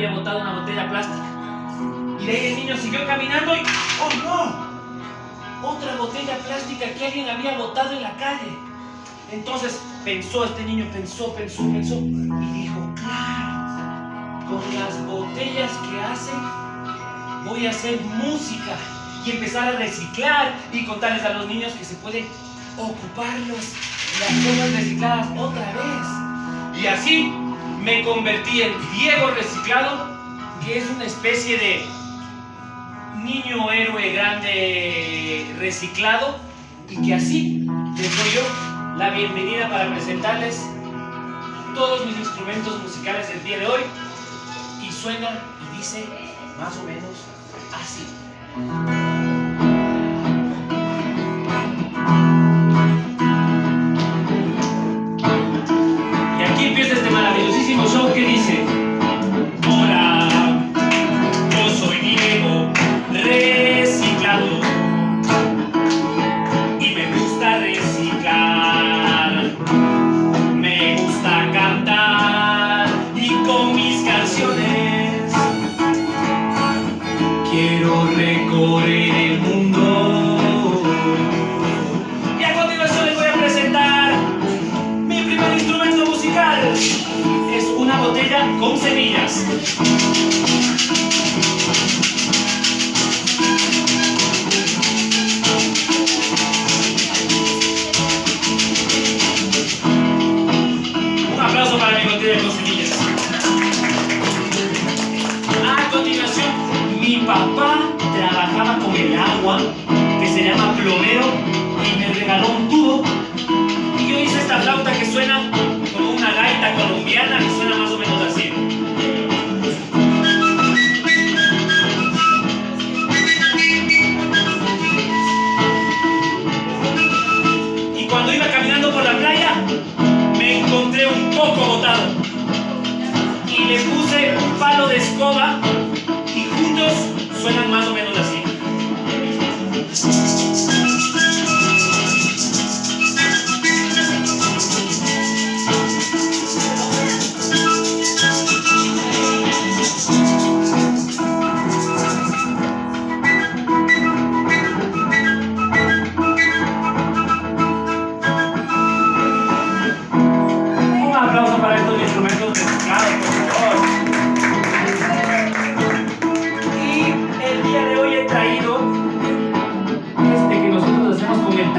había botado una botella plástica. Y de ahí el niño siguió caminando y ¡oh no! Otra botella plástica que alguien había botado en la calle. Entonces pensó este niño, pensó, pensó, pensó y dijo, claro, con las botellas que hacen voy a hacer música y empezar a reciclar y contarles a los niños que se puede ocuparlos las cosas recicladas otra vez. Y así me convertí en Diego Reciclado, que es una especie de niño héroe grande reciclado y que así les doy yo la bienvenida para presentarles todos mis instrumentos musicales el día de hoy y suena y dice más o menos así. Show que Un aplauso para mi botella con semillas. A continuación, mi papá trabajaba con el agua, que se llama plomero, y me regaló un tubo. De escoba y juntos suenan más o menos así.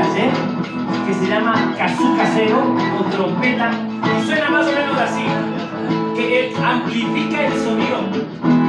Que se llama kazoo casero o trompeta, y suena más o menos así, que amplifica el sonido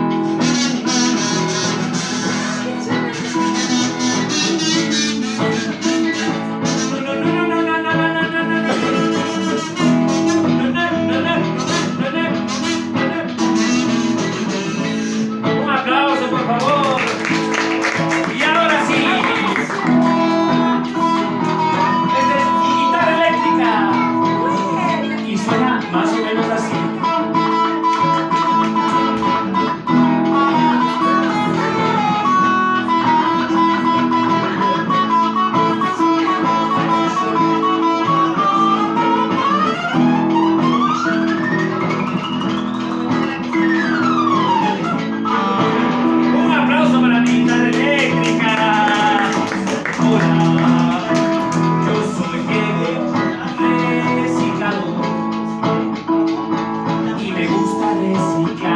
parece you.